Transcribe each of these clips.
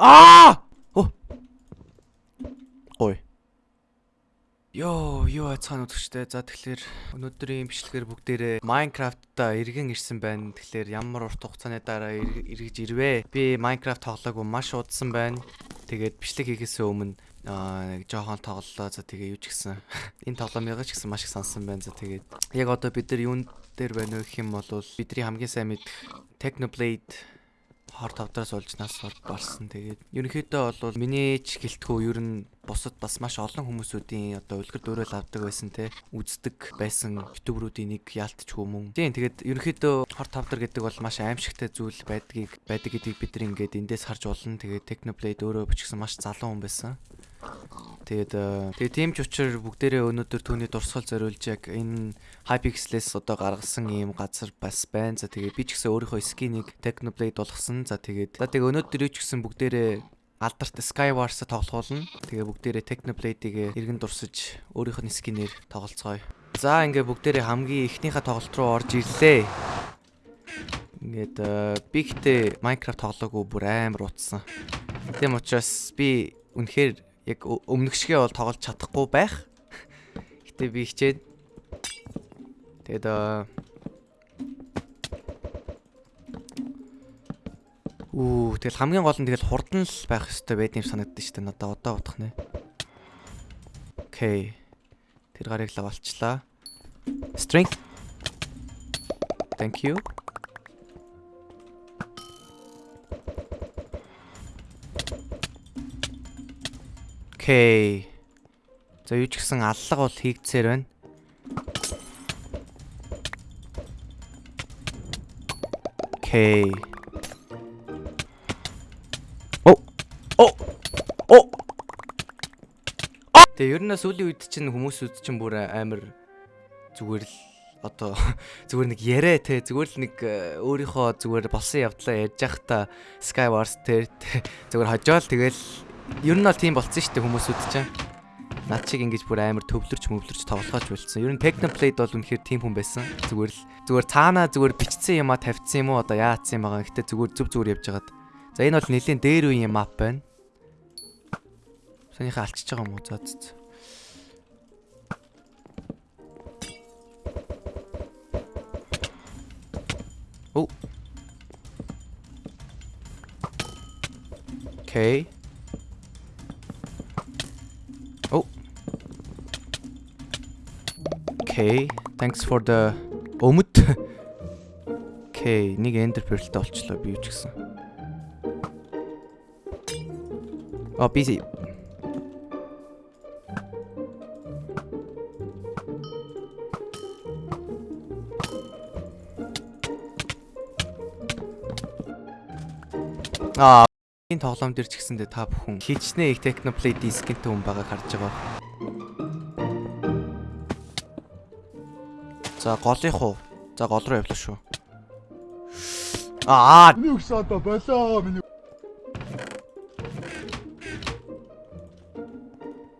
Аа! Ой. Йоо, юу айцхан үзэгчтэй. За тэгэхээр өнөөдрийн бичлэгээр бүгдээрээ Minecraft-та эргэн ирсэн байна. Тэгэхээр ямар урт хугацааны дараа эргэж ирвэ? Би Minecraft тоглоагүй маш удсан байна. Тэгээд бичлэг хийхээс өмнө аа нэг жоохон тоглолоо. За тэгээ юу ч гэсэн энэ тоглоомыг ч гэсэн маш их сонсон байна. За тэгээд яг одоо бид нар юун дээр байна вэ гэх юм бол бидний хамгийн сайн мэдэх Technoblade хор тавдраас олж нас болсон. Тэгээд ерөнхийдөө бол миний ч гэлтгүү ер нь бусад бас маш олон хүмүүсүүдийн одоо үлгэр дуурайл авдаг байсан те үздэг байсан ютуберуудын нэг яалтч хүмүүн. Тийм тэгээд ерөнхийдөө хор тавдар гэдэг бол маш аимшигтай зүйл байдгийг байдаг гэдгийг бид нар ингээд эндээс харж болно. Тэгээд Technoblade өөрөө бичсэн маш залуу хүн байсан. Тэгээд тэгээд тийм ч учраас бүгдээрээ өнөөдөр түүний дурсгал зориулж яг энэ Hypixel-с одоо гаргасан ийм газар бас байна. За тэгээд би ч гэсэн өөрийнхөө скинийг Technoblade болгосон. За тэгээд за тэгээд өнөөдөр ч гэсэн бүгдээрээ алдарт Skywars-а тоглоулна. Тэгээ бүгдээрээ Technoblade-ийг эргэн дурсаж өөрийнх нь скинээр тоглолцгоё. За ингээ бүгдээрээ хамгийн эхнийхээ тоглолт руу орж ирлээ. Ингээд э, би гэтээ Minecraft тоглоогүй бүр амар утсан. Тийм учраас би үнэхээр яг өмнөх шигээ бол тоглож чадахгүй байх. Гэтэ би хичээд тэгээд Үу тэгэл хамгийн гол нь тэгэл хурдан л байх хэрэгтэй байд юм санагдаж штэ надад одоо бодох нэ. Окей. Тэр гарыг л авалчлаа. Strength. Thank you. Окей. За юу ч гэсэн аллага бол хийгдсээр байна. Окей. О. О. О. Тэгээ ер нь сүүлийн үед чинь хүмүүсүүд чинь бүр амар зүгээр л одоо зүгээр нэг яриа те зүгээр л нэг э, өөрийнхөө зүгээр болсон явдлаа ярьж байхдаа Skywars те зүгээр хожоол тэгэл ер нь бол тийм болцсон шүү дээ хүмүүсүүд чинь. Над чиг ингэж бүр амар төвлөрч мөвлөрч тоглохооч болцсон. Ер нь Technoblade бол үнэхээр тийм хүн байсан. Зүгээр л зүгээр цаанаа зүгээр бичсэн юма тавьчихсан юм уу одоо яатсан юм байгаа. Гэтэ зүгээр зүв зүгээр явж хагаад. За энэ бол нэлийн дээр үеийн map байна. Санийхаа алчиж байгаа юм уу? За за. Оо. Окей. Okay. Thanks for the өмд. Okay, нэг ender pearlтэй олчлоо би ч гэсэн. А busy. Аа энэ тоглоом дээр ч гэсэндээ та бүхэн хичнээн их Technoblade скинтэй хүн байгааг харж байгаа. За голынх уу? За гол руу явлаа шүү. Аа. Миний өгс одоо болоо миний.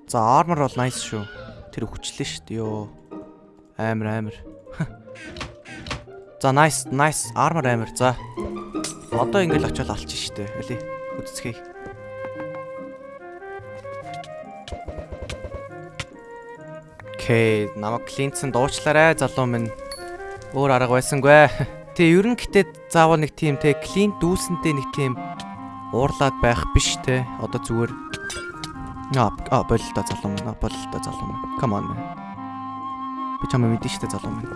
За armor бол nice шүү. Тэр өвчлээ шүү дээ ёо. Амар амар. За nice nice armor амар. За. Одоо ингээл очиод алчих штэ. Эли үдцгээе. Окей, намайг клинцэн дуучлаарай залуу минь. Өөр арга байсангүй. Тэ ер нь гэтээ заавал нэг тийм те клин дүүсэнтэй нэг тийм уурлаад байх биш те. Одоо зүгээр Аа, а болил та залуу минь. Болил та залуу минь. Come on. Би чамаа мэдэн штэ залуу минь.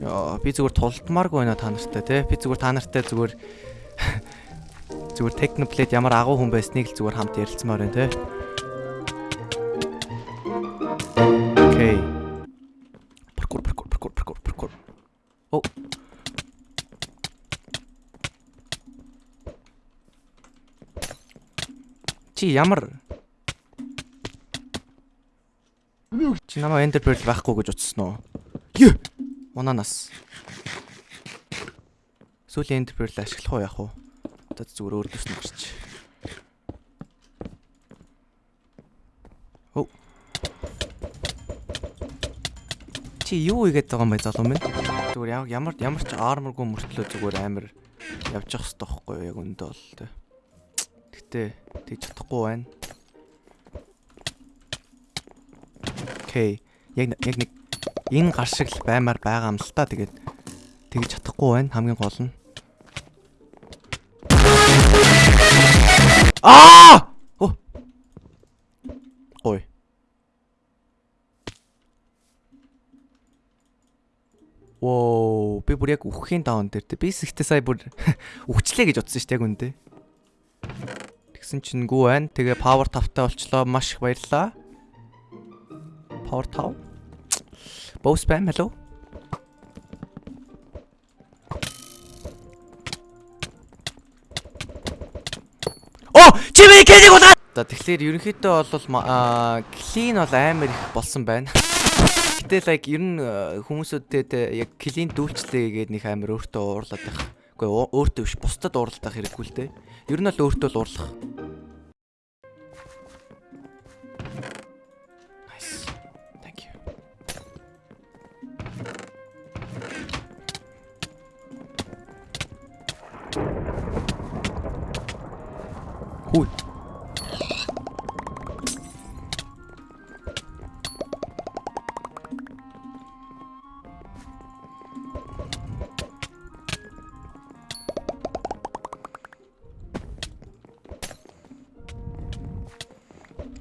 Яа, би зүгээр тултмааргүй байна та нартай те. Би зүгээр та нартай зүгээр зүгээр Technoblade ямар агуу хүн байсныг л зүгээр хамт ярилцмаар байна те. Окей. Паркур паркур паркур паркур паркур. О. Чи ямар Чи намайг Ender Pearl байхгүй гэж утсан уу? Юу? Унанаас. Сүүлийн Ender Pearl ашиглах уу яах вэ? Одоо зүгээр өөр дэс нь чи юу игээд байгаа юм бэ залуу минь? Зүгээр ямар ямар ч арморгүй мөртлөө зүгээр амар явж явах хэрэгтэй байхгүй? Яг өндөө бол тэ. Гэтэ тэг чадахгүй байна. Окей. Яг яг нэг энэ гар шиг л баймаар байгаа юм л та. Тэгээд тэгж чадахгүй байна. Хамгийн гол нь. Аа! Оо. Ой. Воо, би бүр яг үхэхийн даун дээр те. Би сэгтээ сая бүр үхчлээ гэж утсан шүү дээ яг үндэ. Тэгсэн чинь гүү байна. Тэгээ power тавтай болчлоо. Маш их баярлаа. Power tav. Bow spam hello. Оо, чимээ кэдэг удаа. За тэгэхээр ерөнхийдөө бол клин бол амар их болсон байна. Гэтэл like ер нь э, хүмүүсүүдэд э, яг клин дүүлчлээ гээд нэг амар өөртөө уурлаад байх. Ээ, өөртөө биш, бусдад уурлах хэрэггүй л дээ. Ер нь бол өөртөө л уурлах.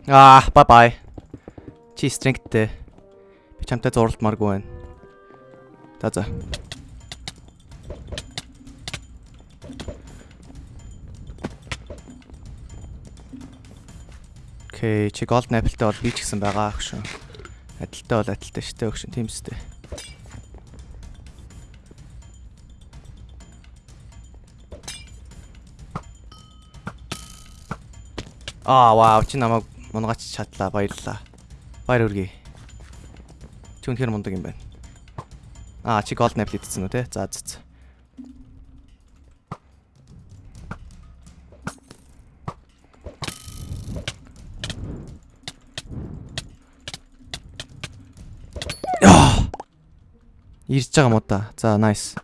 Аа, бай бай. Чи стрингтэй. Би чамтай зурлалмааргүй байна. За за. Окей, чи голд апплтай бол би ч гэсэн байгаа шүү. Адилтай бол адилтай шүү дээ өгшин тийм үстэй. Аа, вау, чи намайг мунгаач чадлаа. Баярлалаа. Баяр хүргэе. Чи үнэхээр мундаг юм байна. Аа, чи голд апл идсэн үү те? За, за, за. Ирж байгаа уу та? За, nice.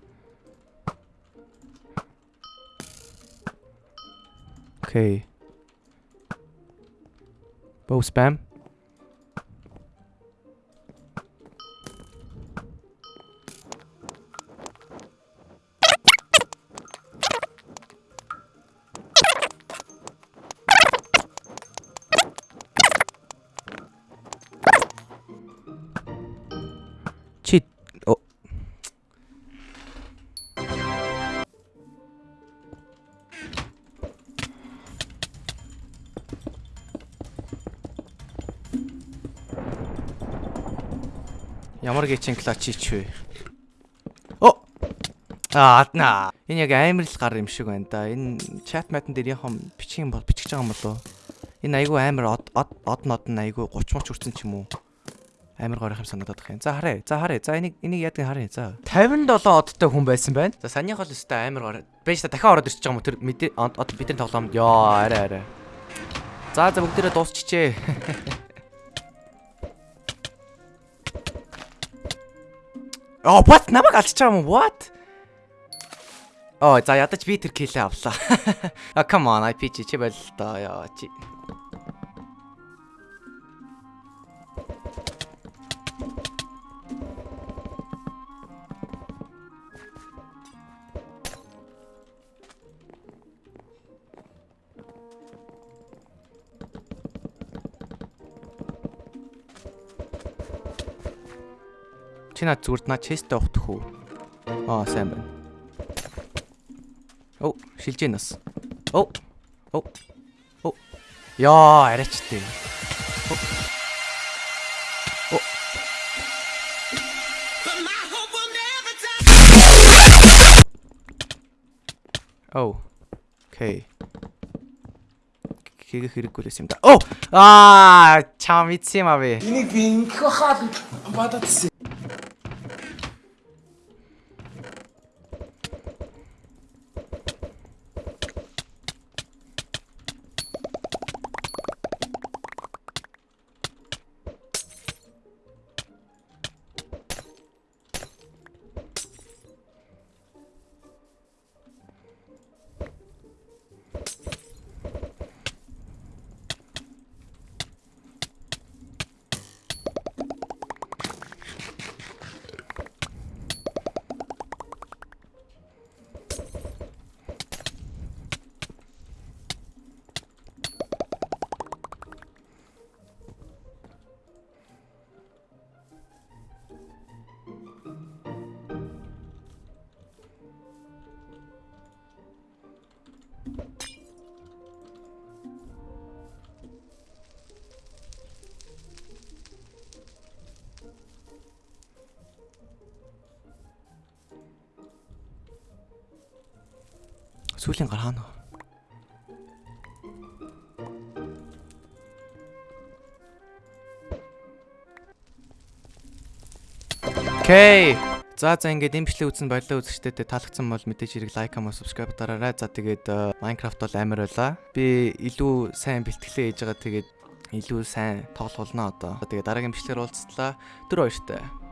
Окей. Both spam. Ямар гэчин клач ч вэ? О. Аа, адна. Энэ яг амар л гар юм шиг байна да. Энэ чат матн дээр юм бичих юм бол бичих байгаа юм болоо. Энэ айгүй амар од од од нод нь айгүй 30 морч хүрсэн ч юм уу? Амар горих юм санагдаад байна. За харъя. За харъя. За энийг энийг яадаг харъя. За 57 одтой хүн байсан байна. За санийх бол өстой амар гор. Бэж та дахиад ороод ирчихэж байгаа юм уу? Тэр мэдээ од бидний тоглоомд ёо арай арай. За за бүгдээрээ дуусчихжээ. Oh what намайг байгаа юм уу? What? Оо за ядаж би тэр килээ авлаа. А come on IP чи чи байл л доо яа чи. Чи над зүгт над честтэй ухтах уу? Аа сайн байна. Оо, шилж ийн нас. Оо. Оо. Оо. Яа, арайчтэй. Оо. Оо. Окей. Хийх хэрэггүй л юм да. Оо! Аа, чам ицсэн юм авъя. Энийг би ингэх хаад бададсан. Сүүлийн гар хаана? Окей. За за ингээд имжлэг үзсэн баялаа үзэгчдэд таалагдсан бол мэдээж хэрэг лайк хамаа subscribe дараарай. За тэгээд э, Minecraft бол амар байла. Би илүү сайн бэлтгэлээ хийж байгаа тэгээд илүү сайн тоглолно одоо. Тэгээд дараагийн бичлэгээр уулзтлаа. Тэр баяртай.